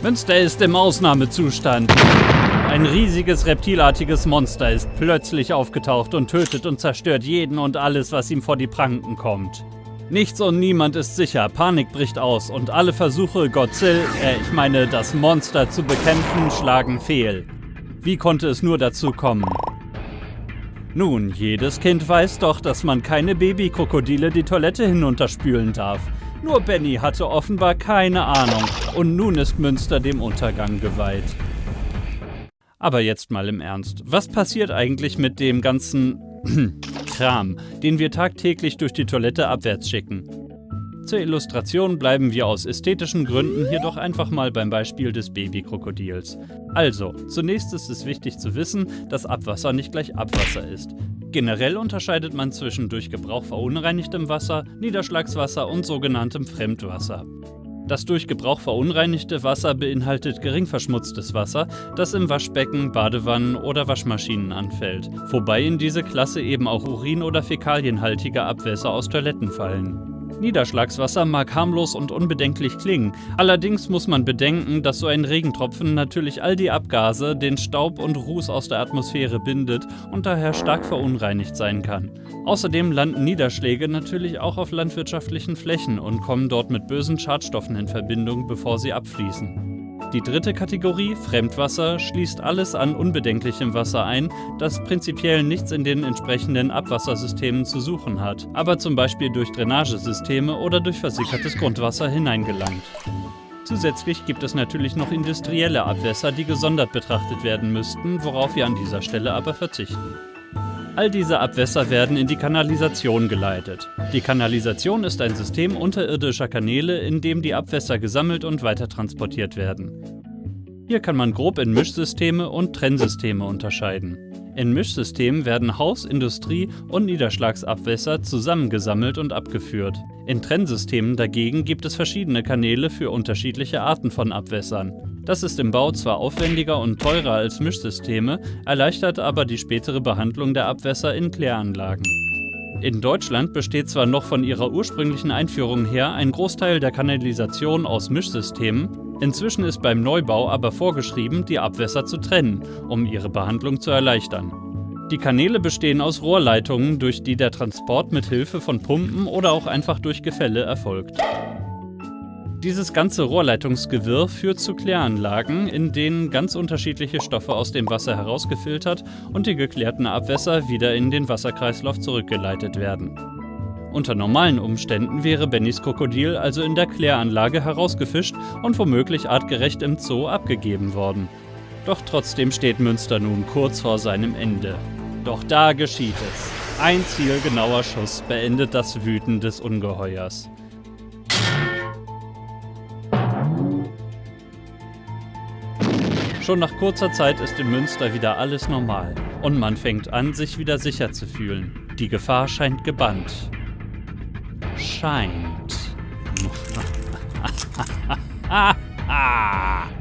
Münster ist im Ausnahmezustand. Ein riesiges reptilartiges Monster ist plötzlich aufgetaucht und tötet und zerstört jeden und alles, was ihm vor die Pranken kommt. Nichts und niemand ist sicher, Panik bricht aus und alle Versuche, Godzilla, äh, ich meine das Monster zu bekämpfen, schlagen fehl. Wie konnte es nur dazu kommen? Nun, jedes Kind weiß doch, dass man keine Babykrokodile die Toilette hinunterspülen darf. Nur Benny hatte offenbar keine Ahnung und nun ist Münster dem Untergang geweiht. Aber jetzt mal im Ernst. Was passiert eigentlich mit dem ganzen Kram, den wir tagtäglich durch die Toilette abwärts schicken? Zur Illustration bleiben wir aus ästhetischen Gründen hier doch einfach mal beim Beispiel des Babykrokodils. Also, zunächst ist es wichtig zu wissen, dass Abwasser nicht gleich Abwasser ist. Generell unterscheidet man zwischen durch Gebrauch verunreinigtem Wasser, Niederschlagswasser und sogenanntem Fremdwasser. Das durch Gebrauch verunreinigte Wasser beinhaltet gering verschmutztes Wasser, das im Waschbecken, Badewannen oder Waschmaschinen anfällt, wobei in diese Klasse eben auch Urin- oder Fäkalienhaltige Abwässer aus Toiletten fallen. Niederschlagswasser mag harmlos und unbedenklich klingen, allerdings muss man bedenken, dass so ein Regentropfen natürlich all die Abgase, den Staub und Ruß aus der Atmosphäre bindet und daher stark verunreinigt sein kann. Außerdem landen Niederschläge natürlich auch auf landwirtschaftlichen Flächen und kommen dort mit bösen Schadstoffen in Verbindung, bevor sie abfließen. Die dritte Kategorie, Fremdwasser, schließt alles an unbedenklichem Wasser ein, das prinzipiell nichts in den entsprechenden Abwassersystemen zu suchen hat, aber zum Beispiel durch Drainagesysteme oder durch versickertes Grundwasser hineingelangt. Zusätzlich gibt es natürlich noch industrielle Abwässer, die gesondert betrachtet werden müssten, worauf wir an dieser Stelle aber verzichten. All diese Abwässer werden in die Kanalisation geleitet. Die Kanalisation ist ein System unterirdischer Kanäle, in dem die Abwässer gesammelt und weitertransportiert werden. Hier kann man grob in Mischsysteme und Trennsysteme unterscheiden. In Mischsystemen werden Haus-, Industrie- und Niederschlagsabwässer zusammengesammelt und abgeführt. In Trennsystemen dagegen gibt es verschiedene Kanäle für unterschiedliche Arten von Abwässern. Das ist im Bau zwar aufwendiger und teurer als Mischsysteme, erleichtert aber die spätere Behandlung der Abwässer in Kläranlagen. In Deutschland besteht zwar noch von ihrer ursprünglichen Einführung her ein Großteil der Kanalisation aus Mischsystemen, inzwischen ist beim Neubau aber vorgeschrieben, die Abwässer zu trennen, um ihre Behandlung zu erleichtern. Die Kanäle bestehen aus Rohrleitungen, durch die der Transport mit Hilfe von Pumpen oder auch einfach durch Gefälle erfolgt. Dieses ganze Rohrleitungsgewirr führt zu Kläranlagen, in denen ganz unterschiedliche Stoffe aus dem Wasser herausgefiltert und die geklärten Abwässer wieder in den Wasserkreislauf zurückgeleitet werden. Unter normalen Umständen wäre Bennys Krokodil also in der Kläranlage herausgefischt und womöglich artgerecht im Zoo abgegeben worden. Doch trotzdem steht Münster nun kurz vor seinem Ende. Doch da geschieht es. Ein zielgenauer Schuss beendet das Wüten des Ungeheuers. Schon nach kurzer Zeit ist in Münster wieder alles normal und man fängt an, sich wieder sicher zu fühlen. Die Gefahr scheint gebannt. Scheint.